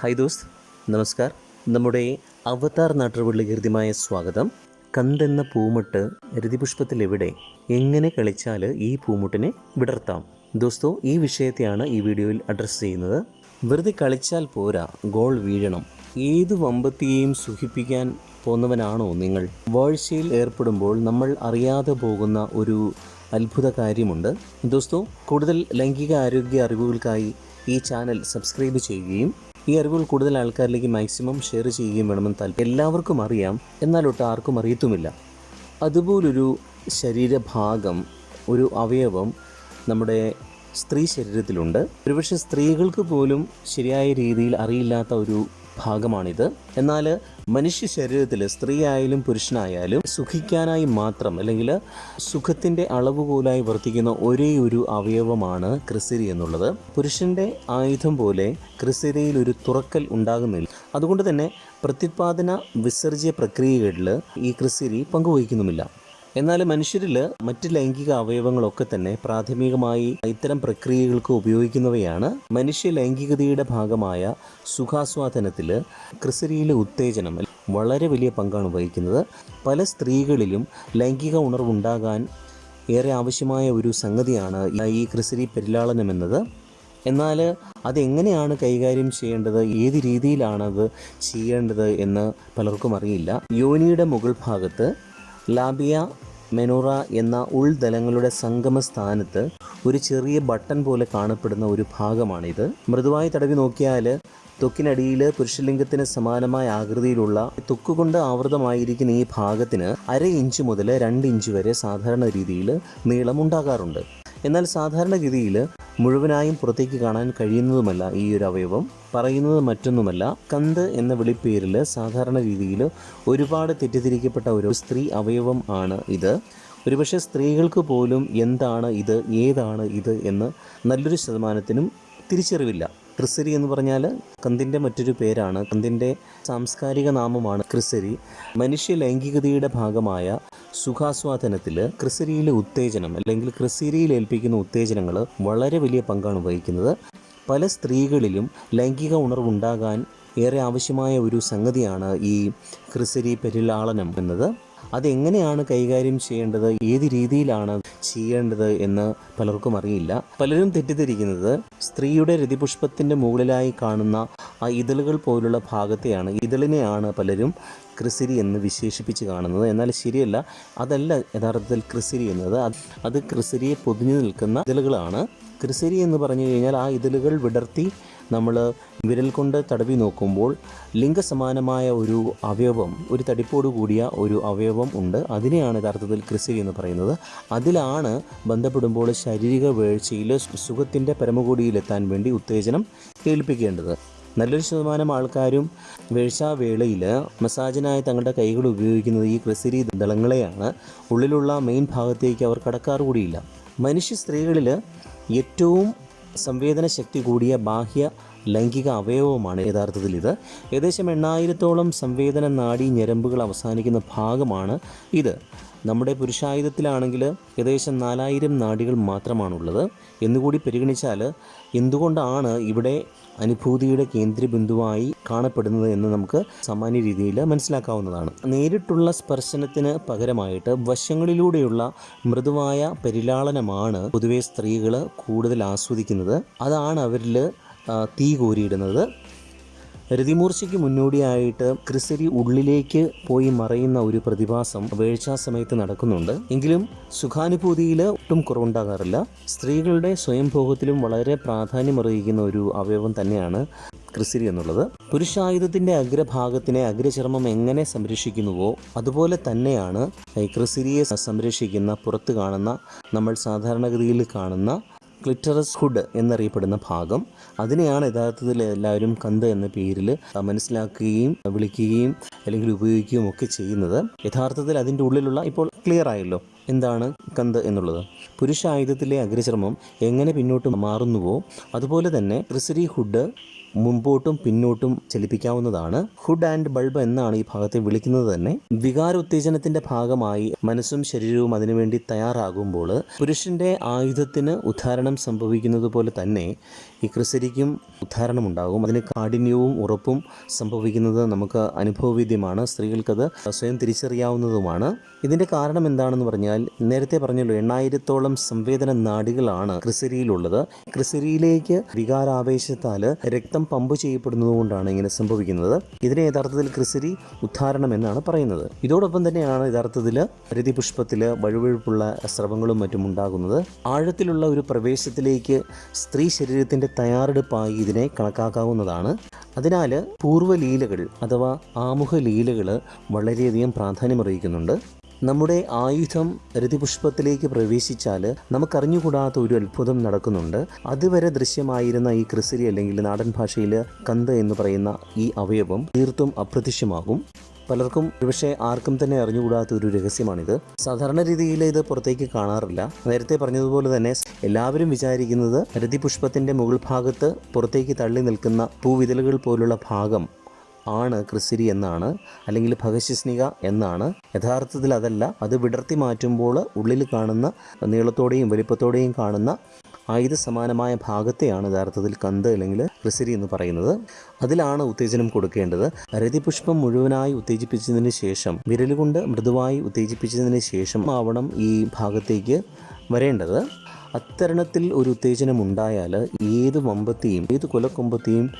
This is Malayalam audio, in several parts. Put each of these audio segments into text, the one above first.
ഹായ് ദോസ് നമസ്കാർ. നമ്മുടെ അവതാർ നാട്ടുപള്ളി ഹൃദ്യമായ സ്വാഗതം. കന്തെന്ന പൂമുട്ട് രതിപുഷ്പത്തിലെവിടെ എങ്ങനെ കളിച്ചാൽ ഈ പൂമുട്ടിനെ വിടർത്താം? ദോസ്തോ ഈ വിഷയത്തെയാണ് ഈ വീഡിയോയിൽ അഡ്രസ്സ് ചെയ്യുന്നത്. വെറുതെ കളിച്ചാൽ പോരാ ഗോൾ വീഴണം. ഏത് വമ്പത്തിയെയും സുഖിപ്പിക്കാൻ പോന്നവനാണോ നിങ്ങൾ? വാഴ്ചയിൽ ഏർപ്പെടുമ്പോൾ നമ്മൾ അറിയാതെ പോകുന്ന ഒരു അത്ഭുത കാര്യമുണ്ട്. ദോസ്തോ കൂടുതൽ ലൈംഗിക ആരോഗ്യ അറിവുകൾക്കായി ഈ ചാനൽ സബ്സ്ക്രൈബ് ചെയ്യുകയും ഈ അറിവുകൾ കൂടുതൽ ആൾക്കാരിലേക്ക് മാക്സിമം ഷെയർ ചെയ്യുകയും വേണമെന്ന് താല്പര്യം എല്ലാവർക്കും അറിയാം. എന്നാൽ എന്നാലൊട്ട് ആർക്കും അറിയത്തുമില്ല. അതുപോലൊരു ശരീരഭാഗം ഒരു അവയവം നമ്മുടെ സ്ത്രീ ശരീരത്തിലുണ്ട്. ഒരുപക്ഷെ സ്ത്രീകൾക്ക് പോലും ശരിയായ രീതിയിൽ അറിയില്ലാത്ത ഒരു ഭാഗമാണിത്. എന്നാൽ മനുഷ്യ ശരീരത്തിൽ സ്ത്രീ ആയാലും പുരുഷനായാലും സുഖിക്കാനായി മാത്രം അല്ലെങ്കിൽ സുഖത്തിന്റെ അളവുകോലായി വർത്തിക്കുന്ന ഒരേ ഒരു അവയവമാണ് ക്രിസിരി എന്നുള്ളത്. പുരുഷന്റെ ആയുധം പോലെ ക്രിസിരിയിൽ ഒരു തുറക്കൽ ഉണ്ടാകുന്നില്ല. അതുകൊണ്ട് തന്നെ പ്രത്യുത്പാദന വിസർജ്യ പ്രക്രിയകളിൽ ഈ ക്രിസിരി പങ്കുവഹിക്കുന്നുമില്ല. എന്നാൽ മനുഷ്യരിൽ മറ്റ് ലൈംഗിക അവയവങ്ങളൊക്കെ തന്നെ പ്രാഥമികമായി ഇത്തരം പ്രക്രിയകൾക്ക് ഉപയോഗിക്കുന്നവയാണ്. മനുഷ്യ ലൈംഗികതയുടെ ഭാഗമായ സുഖാസ്വാദനത്തിൽ ക്രിസരിയിലെ ഉത്തേജനം വളരെ വലിയ പങ്കാണ് വഹിക്കുന്നത്. പല സ്ത്രീകളിലും ലൈംഗിക ഉണർവുണ്ടാകാൻ ഏറെ ആവശ്യമായ ഒരു സംഗതിയാണ് ഈ ക്രിസരി പെരിലാളനം എന്നത്. എന്നാൽ അതെങ്ങനെയാണ് കൈകാര്യം ചെയ്യേണ്ടത്? ഏത് രീതിയിലാണത് ചെയ്യേണ്ടത് എന്ന് പലർക്കും അറിയില്ല. യോനിയുടെ മുകൾ ഭാഗത്ത് ലാബിയ മെനോറ എന്ന ഉൾദലങ്ങളുടെ സംഗമ സ്ഥാനത്ത് ഒരു ചെറിയ ബട്ടൺ പോലെ കാണപ്പെടുന്ന ഒരു ഭാഗമാണിത്. മൃദുവായി തടവി നോക്കിയാൽ തൊക്കിനടിയിൽ പുരുഷലിംഗത്തിന് സമാനമായ ആകൃതിയിലുള്ള തൊക്കുകൊണ്ട് ആവൃതമായിരിക്കുന്ന ഈ ഭാഗത്തിന് അര ഇഞ്ച് മുതൽ രണ്ട് ഇഞ്ച് വരെ സാധാരണ രീതിയിൽ നീളം ഉണ്ടാകാറുണ്ട് എന്നാൽ സാധാരണഗതിയിൽ മുഴുവനായും പുറത്തേക്ക് കാണാൻ കഴിയുന്നതുമല്ല ഈ ഒരു അവയവം പറയുന്നത് മറ്റൊന്നുമല്ല. കന്ത് എന്ന വിളിപ്പേരിൽ സാധാരണ രീതിയിൽ ഒരുപാട് തെറ്റിദ്ധരിക്കപ്പെട്ട ഒരു സ്ത്രീ അവയവം ആണ് ഇത്. ഒരുപക്ഷെ സ്ത്രീകൾക്ക് പോലും എന്താണ് ഇത് ഏതാണ് ഇത് എന്ന് നല്ലൊരു ശതമാനത്തിനും തിരിച്ചറിവില്ല. ക്രിസരി എന്ന് പറഞ്ഞാൽ കന്തിന്റെ മറ്റൊരു പേരാണ്. കന്തിന്റെ സാംസ്കാരിക നാമമാണ് ക്രിസരി. മനുഷ്യ ലൈംഗികതയുടെ ഭാഗമായ സുഖാസ്വാദനത്തിൽ ക്രിസരിയിലെ ഉത്തേജനം അല്ലെങ്കിൽ ക്രിസരിയിൽ ഏൽപ്പിക്കുന്ന ഉത്തേജനങ്ങൾ വളരെ വലിയ പങ്കാണ് വഹിക്കുന്നത്. പല സ്ത്രീകളിലും ലൈംഗിക ഉണർവുണ്ടാകാൻ ഏറെ ആവശ്യമായ ഒരു സംഗതിയാണ് ഈ ക്രിസരി പെരിലാളനം എന്നത്. അതെങ്ങനെയാണ് കൈകാര്യം ചെയ്യേണ്ടത്? ഏത് രീതിയിലാണ് ചെയ്യേണ്ടത് എന്ന് പലർക്കും അറിയില്ല. പലരും തെറ്റിദ്ധരിക്കുന്നത് സ്ത്രീയുടെ രതിപുഷ്പത്തിന്റെ മുകളിലായി കാണുന്ന ആ ഇതളുകൾ പോലുള്ള ഭാഗത്തെയാണ്. ഇതളിനെയാണ് പലരും ക്രിസിരി എന്ന് വിശേഷിപ്പിച്ച് കാണുന്നത്. എന്നാൽ ശരിയല്ല അതല്ല യഥാർത്ഥത്തിൽ ക്രിസിരി എന്നത്. അത് ക്രിസിരിയെ പൊതിഞ്ഞു നിൽക്കുന്ന ഇതളുകളാണ്. ക്രിസിരി എന്ന് പറഞ്ഞു കഴിഞ്ഞാൽ ആ ഇതളുകൾ വിടർത്തി നമ്മൾ വിരൽ കൊണ്ട് തടവി നോക്കുമ്പോൾ ലിംഗസമാനമായ ഒരു അവയവം ഒരു തടിപ്പോട് കൂടിയ ഒരു അവയവം ഉണ്ട്. അതിനെയാണ് യഥാർത്ഥത്തിൽ ക്രിസിരി എന്ന് പറയുന്നത്. അതിലാണ് ബന്ധപ്പെടുമ്പോൾ ശാരീരിക വീഴ്ചയിൽ സുഖത്തിന്റെ പരമകൂടിയിലെത്താൻ വേണ്ടി ഉത്തേജനം കേൾപ്പിക്കേണ്ടത്. നല്ലൊരു ശതമാനം ആൾക്കാരും വേഴ്ചാവേളയിൽ മസാജിനായി തങ്ങളുടെ കൈകൾ ഉപയോഗിക്കുന്നത് ഈ ക്രിസിരി ദളങ്ങളെയാണ് ഉള്ളിലുള്ള മെയിൻ ഭാഗത്തേക്ക് അവർ കടക്കാറ് കൂടിയില്ല മനുഷ്യ സ്ത്രീകളിൽ ഏറ്റവും സംവേദന ശക്തി കൂടിയ ബാഹ്യ ലൈംഗിക അവയവമാണ് യഥാർത്ഥത്തിൽ ഇത്. ഏകദേശം എണ്ണായിരത്തോളം സംവേദന നാഡി ഞരമ്പുകൾ അവസാനിക്കുന്ന ഭാഗമാണ് ഇത്. നമ്മുടെ പുരുഷായുധത്തിലാണെങ്കിൽ ഏകദേശം നാലായിരം നാടികൾ മാത്രമാണുള്ളത്. എന്നുകൂടി പരിഗണിച്ചാൽ എന്തുകൊണ്ടാണ് ഇവിടെ അനുഭൂതിയുടെ കേന്ദ്രബിന്ദുവായി കാണപ്പെടുന്നത് എന്ന് നമുക്ക് സാമാന്യ രീതിയിൽ മനസ്സിലാക്കാവുന്നതാണ്. നേരിട്ടുള്ള സ്പർശനത്തിന് പകരമായിട്ട് വശങ്ങളിലൂടെയുള്ള മൃദുവായ പരിലാളനമാണ് പൊതുവെ സ്ത്രീകൾ കൂടുതൽ ആസ്വദിക്കുന്നത്. അതാണ് അവരിൽ തീ കോരിയിടുന്നത്. രതിമൂർച്ചയ്ക്ക് മുന്നോടിയായിട്ട് ക്രിസരി ഉള്ളിലേക്ക് പോയി മറയുന്ന ഒരു പ്രതിഭാസം വേഴ്ചാ സമയത്ത് നടക്കുന്നുണ്ട്. എങ്കിലും സുഖാനുഭൂതിയിൽ ഒട്ടും കുറവുണ്ടാകാറില്ല. സ്ത്രീകളുടെ സ്വയംഭോഗത്തിലും വളരെ പ്രാധാന്യം പ്രാധാന്യമറിയിക്കുന്ന ഒരു അവയവം തന്നെയാണ് ക്രിസിരി എന്നുള്ളത്. പുരുഷായുധത്തിന്റെ അഗ്രഭാഗത്തിനെ അഗ്രചർമ്മം എങ്ങനെ സംരക്ഷിക്കുന്നുവോ അതുപോലെ തന്നെയാണ് ഈ ക്രിസിരിയെ സംരക്ഷിക്കുന്ന പുറത്ത് കാണുന്ന നമ്മൾ സാധാരണഗതിയിൽ കാണുന്ന ക്ലിറ്ററസ് ഹുഡ് എന്നറിയപ്പെടുന്ന ഭാഗം. അതിനെയാണ് യഥാർത്ഥത്തിൽ എല്ലാവരും കന്ത് എന്ന പേരിൽ മനസ്സിലാക്കുകയും വിളിക്കുകയും അല്ലെങ്കിൽ ഉപയോഗിക്കുകയും ഒക്കെ ചെയ്യുന്നത്. യഥാർത്ഥത്തിൽ അതിന്റെ ഉള്ളിലുള്ള ഇപ്പോൾ ക്ലിയർ ആയല്ലോ. എന്താണ് കന്ത് എന്നുള്ളത്? പുരുഷ ആയുധത്തിലെ അഗ്രചർമ്മം എങ്ങനെ പിന്നോട്ട് മാറുന്നുവോ അതുപോലെ തന്നെ ക്രിസരി ഹുഡ് മുമ്പോട്ടും പിന്നോട്ടും ചലിപ്പിക്കാവുന്നതാണ്. ഹുഡ് ആൻഡ് ബൾബ് എന്നാണ് ഈ ഭാഗത്തെ വിളിക്കുന്നത് തന്നെ. വികാരോത്തേജനത്തിന്റെ ഭാഗമായി മനസ്സും ശരീരവും അതിനുവേണ്ടി തയ്യാറാകുമ്പോൾ പുരുഷന്റെ ആയുധത്തിന് ഉദ്ധാരണം സംഭവിക്കുന്നത് പോലെ തന്നെ ഈ ക്രിസരിക്കും ഉദ്ധാരണമുണ്ടാകും. അതിന് കാഠിന്യവും ഉറപ്പും സംഭവിക്കുന്നത് നമുക്ക് അനുഭവവേദ്യമാണ്. സ്ത്രീകൾക്കത് സ്വയം തിരിച്ചറിയാവുന്നതുമാണ്. ഇതിന്റെ കാരണം എന്താണെന്ന് പറഞ്ഞാൽ നേരത്തെ പറഞ്ഞല്ലോ എണ്ണായിരത്തോളം സംവേദന നാടികളാണ് ക്രിസരിയിലുള്ളത്. ക്രിസരിയിലേക്ക് വികാരാവേശത്താൽ രക്തം പമ്പ് ചെയ്യപ്പെടുന്നതുകൊണ്ടാണ് ഇങ്ങനെ സംഭവിക്കുന്നത്. ഇതിനെ യഥാർത്ഥത്തിൽ ക്രിസരി ഉദ്ധാരണം എന്നാണ് പറയുന്നത്. ഇതോടൊപ്പം തന്നെയാണ് യഥാർത്ഥത്തിൽ രതിപുഷ്പത്തിൽ വഴുവഴുപ്പുള്ള സ്രവങ്ങളും മറ്റും ഉണ്ടാകുന്നത്. ആഴത്തിലുള്ള ഒരു പ്രവേശത്തിലേക്ക് സ്ത്രീ ശരീരത്തിന്റെ തയ്യാറെടുപ്പായി ഇതിനെ കണക്കാക്കാവുന്നതാണ്. അതിനാൽ പൂർവലീലകൾ അഥവാ ആമുഖ ലീലകൾ വളരെയധികം പ്രാധാന്യമറിയിക്കുന്നുണ്ട് നമ്മുടെ ആയുധം രതിപുഷ്പത്തിലേക്ക് പ്രവേശിച്ചാൽ നമുക്കറിഞ്ഞുകൂടാത്ത ഒരു അത്ഭുതം നടക്കുന്നുണ്ട്. അതുവരെ ദൃശ്യമായിരുന്ന ഈ ക്രിസരി അല്ലെങ്കിൽ നാടൻ ഭാഷയിൽ കന്ത് എന്ന് പറയുന്ന ഈ അവയവം തീർത്തും അപ്രത്യക്ഷമാകും. പലർക്കും ഒരുപക്ഷെ ആർക്കും തന്നെ അറിഞ്ഞുകൂടാത്ത ഒരു രഹസ്യമാണിത്. സാധാരണ രീതിയിൽ ഇത് പുറത്തേക്ക് കാണാറില്ല. നേരത്തെ പറഞ്ഞതുപോലെ തന്നെ എല്ലാവരും വിചാരിക്കുന്നത് രതിപുഷ്പത്തിന്റെ മുകൾ ഭാഗത്ത് പുറത്തേക്ക് തള്ളി നിൽക്കുന്ന പൂവിതലുകൾ പോലുള്ള ഭാഗം ആണ് ക്രിസിരി എന്നാണ് അല്ലെങ്കിൽ ഭഗശിസ്നിക എന്നാണ്. യഥാർത്ഥത്തിൽ അതല്ല അത് വിടർത്തി മാറ്റുമ്പോൾ ഉള്ളിൽ കാണുന്ന നീളത്തോടെയും വലിപ്പത്തോടെയും കാണുന്ന ആയുധ സമാനമായ ഭാഗത്തെയാണ് യഥാർത്ഥത്തിൽ കന്ത് അല്ലെങ്കിൽ റിസരി എന്ന് പറയുന്നത്. അതിലാണ് ഉത്തേജനം കൊടുക്കേണ്ടത്. രതിപുഷ്പം മുഴുവനായി ഉത്തേജിപ്പിച്ചതിന് ശേഷം വിരലുകൊണ്ട് മൃദുവായി ഉത്തേജിപ്പിച്ചതിന് ശേഷം ആവണം ഈ ഭാഗത്തേക്ക് വരേണ്ടത്. അത്തരണത്തിൽ ഒരു ഉത്തേജനം ഉണ്ടായാൽ ഏത് വമ്പത്തെയും ഏത് കൊലക്കൊമ്പത്തെയും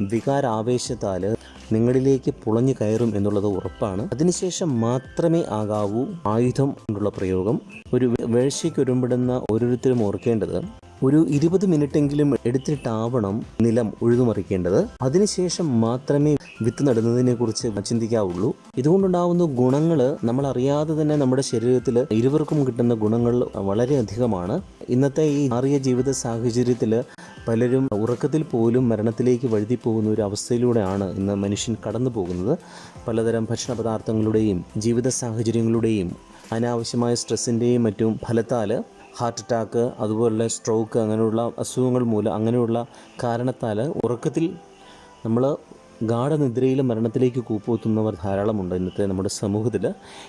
വികാരാവേശത്താൽ നിങ്ങളിലേക്ക് പുളഞ്ഞു കയറും എന്നുള്ളത് ഉറപ്പാണ്. അതിനുശേഷം മാത്രമേ ആകാവൂ ആയുധം കൊണ്ടുള്ള പ്രയോഗം. ഒരു വേഴ്ചയ്ക്ക് ഒരുമ്പിടുന്ന ഓരോരുത്തരും ഓർക്കേണ്ടത് ഒരു ഇരുപത് മിനിറ്റെങ്കിലും എടുത്തിട്ടാവണം നിലം ഉഴുതുമറിക്കേണ്ടത്. അതിനുശേഷം മാത്രമേ വിത്ത് നടുന്നതിനെ കുറിച്ച് ചിന്തിക്കാവുള്ളൂ. ഇതുകൊണ്ടുണ്ടാവുന്ന ഗുണങ്ങൾ നമ്മൾ അറിയാതെ തന്നെ നമ്മുടെ ശരീരത്തിൽ ഇരുവർക്കും കിട്ടുന്ന ഗുണങ്ങൾ വളരെയധികമാണ്. ഇന്നത്തെ ഈ മാറിയ ജീവിത സാഹചര്യത്തിൽ പലരും ഉറക്കത്തിൽ പോലും മരണത്തിലേക്ക് വഴുതി പോകുന്ന ഒരു അവസ്ഥയിലൂടെയാണ് ഇന്ന് മനുഷ്യൻ കടന്നു പോകുന്നത്. പലതരം ഭക്ഷണ പദാർത്ഥങ്ങളുടെയും ജീവിത സാഹചര്യങ്ങളുടെയും അനാവശ്യമായ സ്ട്രെസ്സിന്റെയും മറ്റും ഫലത്താൽ ഹാർട്ട് അറ്റാക്ക് അതുപോലെ സ്ട്രോക്ക് അങ്ങനെയുള്ള അസുഖങ്ങൾ മൂലം അങ്ങനെയുള്ള കാരണത്താൽ ഉറക്കത്തിൽ നമ്മൾ ഗാഠനിദ്രയിൽ മരണത്തിലേക്ക് കൂപ്പുത്തുന്നവർ ധാരാളമുണ്ട് ഇന്നത്തെ നമ്മുടെ സമൂഹത്തിൽ.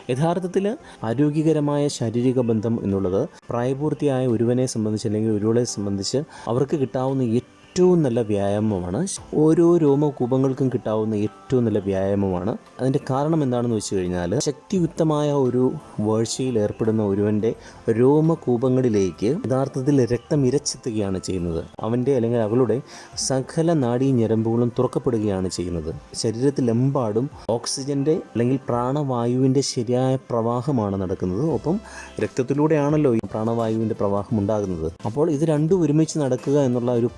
യഥാർത്ഥത്തിൽ ആരോഗ്യകരമായ ശാരീരിക ബന്ധം എന്നുള്ളത് പ്രായപൂർത്തിയായ ഒരുവനെ സംബന്ധിച്ച് അല്ലെങ്കിൽ ഒരുവളെ സംബന്ധിച്ച് അവർക്ക് കിട്ടാവുന്ന ഏറ്റവും നല്ല വ്യായാമമാണ്. ഓരോ രോമകൂപങ്ങൾക്കും കിട്ടാവുന്ന ഏറ്റവും നല്ല വ്യായാമമാണ്. അതിന്റെ കാരണം എന്താണെന്ന് വെച്ച് കഴിഞ്ഞാൽ ശക്തിയുക്തമായ ഒരു വേഴ്ചയിൽ ഏർപ്പെടുന്ന ഒരുവന്റെ രോമകൂപങ്ങളിലേക്ക് യഥാർത്ഥത്തിൽ രക്തം ഇരച്ചെത്തുകയാണ് ചെയ്യുന്നത്. അവന്റെ അല്ലെങ്കിൽ അവളുടെ സകല നാഡീ ഞരമ്പുകളും തുറക്കപ്പെടുകയാണ് ചെയ്യുന്നത്. ശരീരത്തിലെമ്പാടും ഓക്സിജന്റെ അല്ലെങ്കിൽ പ്രാണവായുവിന്റെ ശരിയായ പ്രവാഹമാണ് നടക്കുന്നത്. ഒപ്പം രക്തത്തിലൂടെയാണല്ലോ ഈ പ്രാണവായുവിന്റെ പ്രവാഹം ഉണ്ടാകുന്നത്. അപ്പോൾ ഇത് രണ്ടും ഒരുമിച്ച് നടക്കുക എന്നുള്ള ഒരു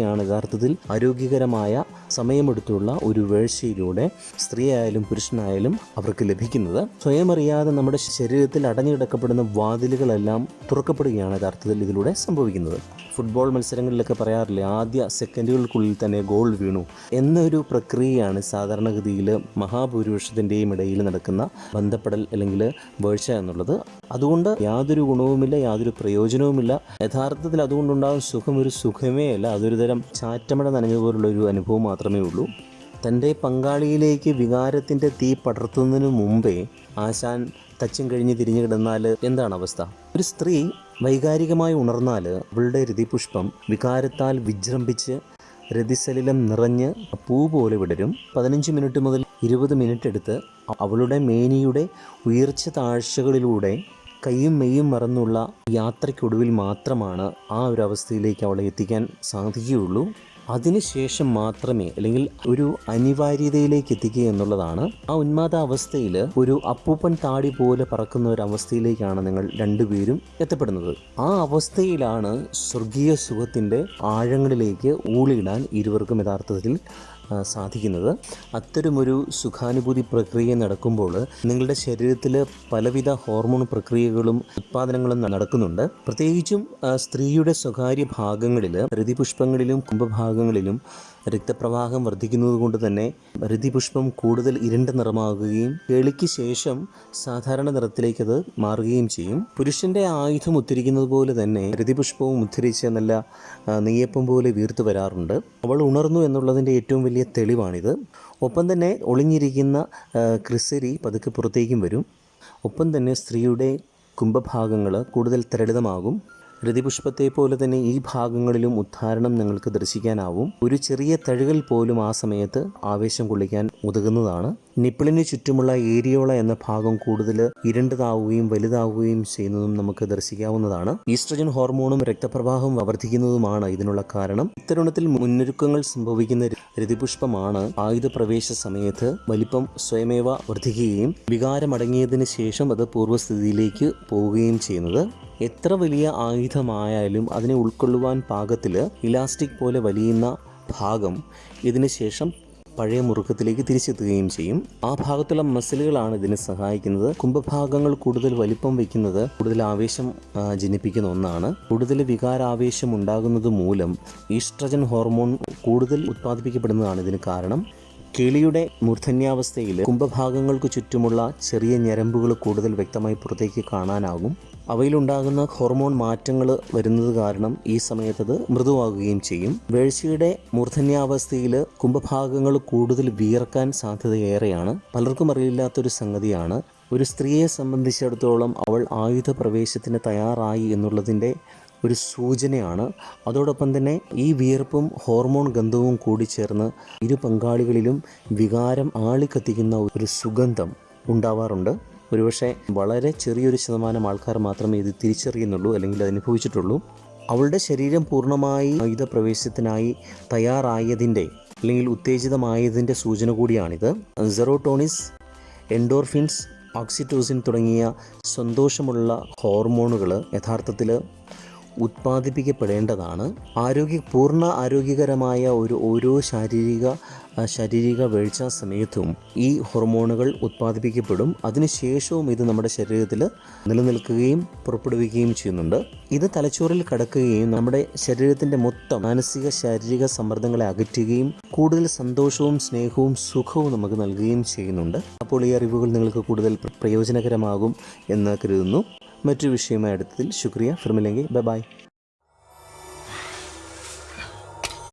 പ്രക്രിയയാണ് യഥാർത്ഥത്തിൽ ആരോഗ്യകരമായ സമയമെടുത്തുള്ള ഒരു വേഴ്ചയിലൂടെ സ്ത്രീയായാലും പുരുഷനായാലും അവർക്ക് ലഭിക്കുന്നത്. സ്വയം അറിയാതെ നമ്മുടെ ശരീരത്തിൽ അടഞ്ഞു കിടക്കപ്പെടുന്ന വാതിലുകളെല്ലാം തുറക്കപ്പെടുകയാണ് യഥാർത്ഥത്തിൽ ഇതിലൂടെ സംഭവിക്കുന്നത്. ഫുട്ബോൾ മത്സരങ്ങളിലൊക്കെ പറയാറില്ലേ ആദ്യ സെക്കൻഡുകൾക്കുള്ളിൽ തന്നെ ഗോൾ വീണു എന്നൊരു പ്രക്രിയയാണ് സാധാരണഗതിയിൽ മഹാഭൂരിപക്ഷത്തിന്റെയും ഇടയിൽ നടക്കുന്ന ബന്ധപ്പെടൽ അല്ലെങ്കിൽ വേഴ്ച എന്നുള്ളത്. അതുകൊണ്ട് യാതൊരു ഗുണവുമില്ല യാതൊരു പ്രയോജനവുമില്ല. യഥാർത്ഥത്തിൽ അതുകൊണ്ടുണ്ടാകുന്ന സുഖം ഒരു സുഖമേ അല്ല അതൊരു തരം ചാറ്റമട നനഞ്ഞതുപോലുള്ള ഒരു അനുഭവം മാത്രമേ ഉള്ളൂ. തന്റെ പങ്കാളിയിലേക്ക് വികാരത്തിന്റെ തീ പടർത്തുന്നതിന് മുമ്പേ ആശാൻ തച്ചും കഴിഞ്ഞ് തിരിഞ്ഞു കിടന്നാൽ എന്താണ് അവസ്ഥ? ഒരു സ്ത്രീ വൈകാരികമായി ഉണർന്നാൽ അവളുടെ രതിപുഷ്പം വികാരത്താൽ വിജൃംഭിച്ച് രതിസലിലം നിറഞ്ഞ് പൂ പോലെ വിടരും. പതിനഞ്ച് മിനിറ്റ് മുതൽ ഇരുപത് മിനിറ്റ് എടുത്ത് അവളുടെ മേനിയുടെ ഉയർച്ച താഴ്ചകളിലൂടെ കൈയും മെയ്യും മറന്നുള്ള യാത്രയ്ക്കൊടുവിൽ മാത്രമാണ് ആ ഒരു അവസ്ഥയിലേക്ക് അവളെ എത്തിക്കാൻ സാധിക്കുകയുള്ളൂ. അതിനുശേഷം മാത്രമേ അല്ലെങ്കിൽ ഒരു അനിവാര്യതയിലേക്ക് എത്തിക്കുക എന്നുള്ളതാണ്. ആ ഉന്മാദ അവസ്ഥയിൽ ഒരു അപ്പൂപ്പൻ താടി പോലെ പറക്കുന്ന ഒരു അവസ്ഥയിലേക്കാണ് നിങ്ങൾ രണ്ടുപേരും എത്തപ്പെടുന്നത്. ആ അവസ്ഥയിലാണ് സ്വർഗീയ സുഖത്തിന്റെ ആഴങ്ങളിലേക്ക് ഊളിയിടാൻ ഇരുവർക്കും യഥാർത്ഥത്തിൽ സാധിക്കുന്നത്. അത്തരമൊരു സുഖാനുഭൂതി പ്രക്രിയ നടക്കുമ്പോൾ നിങ്ങളുടെ ശരീരത്തിൽ പലവിധ ഹോർമോൺ പ്രക്രിയകളും ഉത്പാദനങ്ങളും നടക്കുന്നുണ്ട്. പ്രത്യേകിച്ചും സ്ത്രീയുടെ സ്വകാര്യ ഭാഗങ്ങളിൽ ഹൃതിപുഷ്പങ്ങളിലും കുംഭഭാഗങ്ങളിലും രക്തപ്രവാഹം വർദ്ധിക്കുന്നത് കൊണ്ട് തന്നെ രതിപുഷ്പം കൂടുതൽ ഇരുണ്ട നിറമാകുകയും കേളിക്ക് ശേഷം സാധാരണ നിറത്തിലേക്ക് അത് മാറുകയും ചെയ്യും. പുരുഷന്റെ ആയുധം ഉദ്ധരിക്കുന്നത് പോലെ തന്നെ രതിപുഷ്പവും ഉദ്ധരിച്ച് നല്ല നെയ്യപ്പം പോലെ വീർത്തു വരാറുണ്ട്. അവൾ ഉണർന്നു എന്നുള്ളതിന്റെ ഏറ്റവും വലിയ തെളിവാണിത്. ഒപ്പം തന്നെ ഒളിഞ്ഞിരിക്കുന്ന ക്രിസരി പതുക്കെ പുറത്തേക്കും വരും. ഒപ്പം തന്നെ സ്ത്രീയുടെ കുംഭഭാഗങ്ങൾ കൂടുതൽ തരളിതമാകും. രതിപുഷ്പത്തെ പോലെ തന്നെ ഈ ഭാഗങ്ങളിലും ഉദ്ധാരണം നിങ്ങൾക്ക് ദർശിക്കാനാവും. ഒരു ചെറിയ തഴുകൽ പോലും ആ സമയത്ത് ആവേശം കൊള്ളിക്കാൻ ഉതകുന്നതാണ് നിപ്പിളിന് ചുറ്റുമുള്ള ഏരിയോള എന്ന ഭാഗം കൂടുതൽ ഇരുണ്ടതാവുകയും വലുതാവുകയും ചെയ്യുന്നതും നമുക്ക് ദർശിക്കാവുന്നതാണ്. ഈസ്ട്രജൻ ഹോർമോണും രക്തപ്രവാഹം വർദ്ധിക്കുന്നതുമാണ് ഇതിനുള്ള കാരണം. ഇത്തരുണത്തിൽ മുന്നൊരുക്കങ്ങൾ സംഭവിക്കുന്ന രതിപുഷ്പമാണ് ആയുധ പ്രവേശ സമയത്ത് വലിപ്പം സ്വയമേവ വർദ്ധിക്കുകയും വികാരമടങ്ങിയതിനു ശേഷം അത് പൂർവസ്ഥിതിയിലേക്ക് പോവുകയും ചെയ്യുന്നത്. എത്ര വലിയ ആയുധമായാലും അതിനെ ഉൾക്കൊള്ളുവാൻ പാകത്തിൽ ഇലാസ്റ്റിക് പോലെ വലിയുന്ന ഭാഗം ഇതിന് ശേഷം പഴയ മുറുക്കത്തിലേക്ക് തിരിച്ചെത്തുകയും ചെയ്യും. ആ ഭാഗത്തുള്ള മസിലുകളാണ് ഇതിനെ സഹായിക്കുന്നത്. കുംഭഭാഗങ്ങൾ കൂടുതൽ വലിപ്പം വയ്ക്കുന്നത് കൂടുതൽ ആവേശം ജനിപ്പിക്കുന്ന ഒന്നാണ്. കൂടുതൽ വികാരാവേശം ഉണ്ടാകുന്നത് മൂലം ഈസ്ട്രജൻ ഹോർമോൺ കൂടുതൽ ഉത്പാദിപ്പിക്കപ്പെടുന്നതാണ് ഇതിന് കാരണം. കിളിയുടെ മൂർധന്യാവസ്ഥയിൽ കുംഭഭാഗങ്ങൾക്ക് ചുറ്റുമുള്ള ചെറിയ ഞരമ്പുകൾ കൂടുതൽ വ്യക്തമായി പുറത്തേക്ക് കാണാനാകും. അവയിലുണ്ടാകുന്ന ഹോർമോൺ മാറ്റങ്ങൾ വരുന്നത് കാരണം ഈ സമയത്തത് മൃദുവാകുകയും ചെയ്യും. വേഴ്ചയുടെ മൂർധന്യാവസ്ഥയിൽ കുംഭഭാഗങ്ങൾ കൂടുതൽ വിയർക്കാൻ സാധ്യതയേറെയാണ്. പലർക്കും അറിയില്ലാത്തൊരു സംഗതിയാണ്. ഒരു സ്ത്രീയെ സംബന്ധിച്ചിടത്തോളം അവൾ ആയുധ പ്രവേശത്തിന് തയ്യാറായി എന്നുള്ളതിന്റെ ഒരു സൂചനയാണ്. അതോടൊപ്പം തന്നെ ഈ വിയർപ്പും ഹോർമോൺ ഗന്ധവും കൂടി ചേർന്ന് ഇരു പങ്കാളികളിലും വികാരം ആളിക്കത്തിക്കുന്ന ഒരു സുഗന്ധം ഉണ്ടാവാറുണ്ട്. ഒരുപക്ഷെ വളരെ ചെറിയൊരു ശതമാനം ആൾക്കാർ മാത്രമേ ഇത് തിരിച്ചറിയുന്നുള്ളൂ അല്ലെങ്കിൽ അനുഭവിച്ചിട്ടുള്ളൂ. അവളുടെ ശരീരം പൂർണമായി ആയുധ പ്രവേശത്തിനായി തയ്യാറായതിന്റെ അല്ലെങ്കിൽ ഉത്തേജിതമായതിന്റെ സൂചന കൂടിയാണിത്. സെറോട്ടോണിസ് എൻഡോർഫിൻസ് ഓക്സിറ്റോസിൻ തുടങ്ങിയ സന്തോഷമുള്ള ഹോർമോണുകൾ യഥാർത്ഥത്തിൽ ഉത്പാദിപ്പിക്കപ്പെടേണ്ടതാണ്. ആരോഗ്യ പൂർണ ആരോഗ്യകരമായ ഒരു ഓരോ ശാരീരിക ശാരീരിക വീഴ്ച സമയത്തും ഈ ഹോർമോണുകൾ ഉത്പാദിപ്പിക്കപ്പെടും. അതിനുശേഷവും ഇത് നമ്മുടെ ശരീരത്തിൽ നിലനിൽക്കുകയും പുറപ്പെടുവിക്കുകയും ചെയ്യുന്നുണ്ട്. ഇത് തലച്ചോറിൽ കടക്കുകയും നമ്മുടെ ശരീരത്തിന്റെ മൊത്തം മാനസിക ശാരീരിക സമ്മർദ്ദങ്ങളെ അകറ്റുകയും കൂടുതൽ സന്തോഷവും സ്നേഹവും സുഖവും നമുക്ക് നൽകുകയും ചെയ്യുന്നുണ്ട്. അപ്പോൾ ഈ അറിവുകൾ നിങ്ങൾക്ക് കൂടുതൽ പ്രയോജനകരമാകും എന്ന് കരുതുന്നു. മറ്റൊരു വിഷയമായി അടുത്തതിൽ ശുക്രിയ. ഫിർമില്ലെങ്കിൽ ബൈ